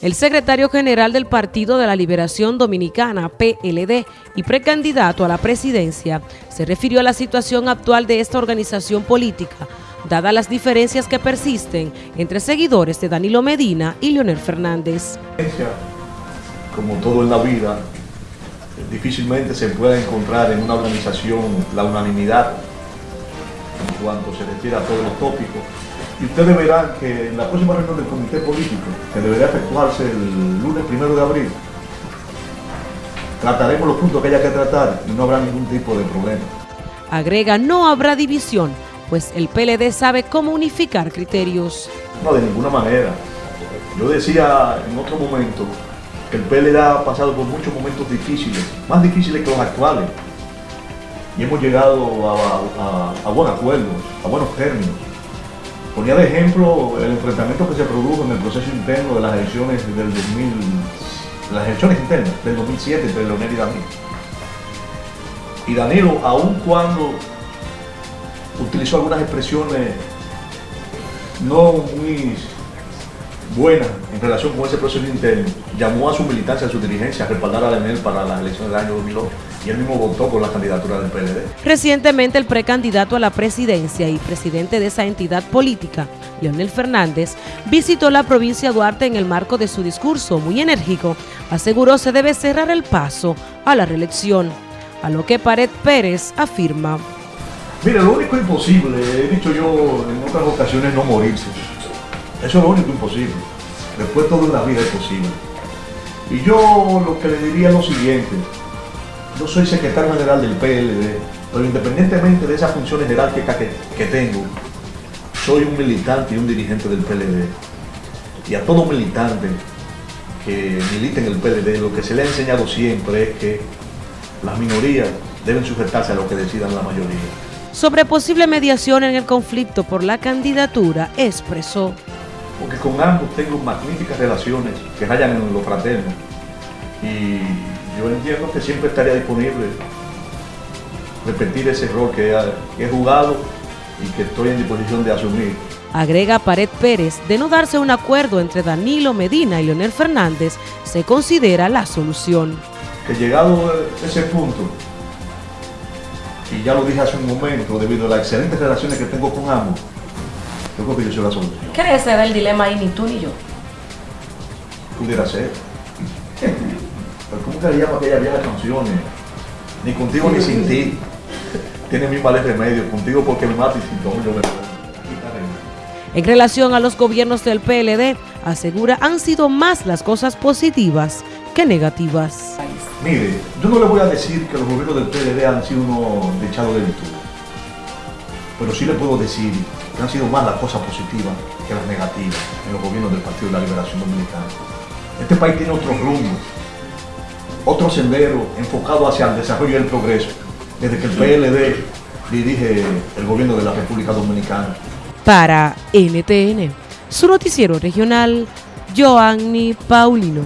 El secretario general del Partido de la Liberación Dominicana, PLD, y precandidato a la presidencia, se refirió a la situación actual de esta organización política, dadas las diferencias que persisten entre seguidores de Danilo Medina y Leonel Fernández. Como todo en la vida, difícilmente se puede encontrar en una organización la unanimidad en cuanto se refiere a todos los tópicos y ustedes verán que en la próxima reunión del comité político, que deberá efectuarse el lunes primero de abril, trataremos los puntos que haya que tratar y no habrá ningún tipo de problema. Agrega, no habrá división, pues el PLD sabe cómo unificar criterios. No, de ninguna manera. Yo decía en otro momento que el PLD ha pasado por muchos momentos difíciles, más difíciles que los actuales, y hemos llegado a, a buenos acuerdos, a buenos términos. Ponía de ejemplo el enfrentamiento que se produjo en el proceso interno de las elecciones del 2000, las elecciones internas del 2007 entre Leonel y Danilo. Y Danilo, aun cuando utilizó algunas expresiones no muy buenas en relación con ese proceso interno, llamó a su militancia, a su dirigencia a respaldar a Leonel para las elecciones del año 2008 y él mismo votó por la candidatura del PLD. Recientemente el precandidato a la presidencia y presidente de esa entidad política, Leonel Fernández, visitó la provincia de Duarte en el marco de su discurso muy enérgico, aseguró se debe cerrar el paso a la reelección, a lo que Pared Pérez afirma. Mire, lo único imposible, he dicho yo en otras ocasiones, no morirse. Eso es lo único imposible. Después todo en la vida es posible. Y yo lo que le diría es lo siguiente, yo soy secretario general del PLD, pero independientemente de esa función general que, que, tengo, soy un militante y un dirigente del PLD. Y a todo militante que milite en el PLD, lo que se le ha enseñado siempre es que las minorías deben sujetarse a lo que decidan la mayoría. Sobre posible mediación en el conflicto por la candidatura, expresó. Porque con ambos tengo magníficas relaciones que rayan en lo fraterno. Y yo entiendo que siempre estaría disponible repetir ese rol que he, jugado y que estoy en disposición de asumir. Agrega Pared Pérez, de no darse un acuerdo entre Danilo Medina y Leonel Fernández, se considera la solución. Que llegado a ese punto, y ya lo dije hace un momento, debido a las excelentes relaciones que tengo con ambos, yo creo que yo soy la solución. ¿Qué ser el dilema ahí ni tú ni yo? Pudiera ser. ¿Cómo que le llama aquella vieja canciones? Ni contigo ni sin ti. Tiene mi de remedio. Contigo porque me mata y sin todo yo me En relación a los gobiernos del PLD, asegura han sido más las cosas positivas que negativas. Mire, yo no le voy a decir que los gobiernos del PLD han sido unos dechados de virtud. Pero sí le puedo decir que han sido más las cosas positivas que las negativas en los gobiernos del Partido de la Liberación Dominicana. Este país tiene otro rumbo, otro sendero enfocado hacia el desarrollo y el progreso, desde que el PLD dirige el gobierno de la República Dominicana. Para NTN, su noticiero regional, Joanny Paulino.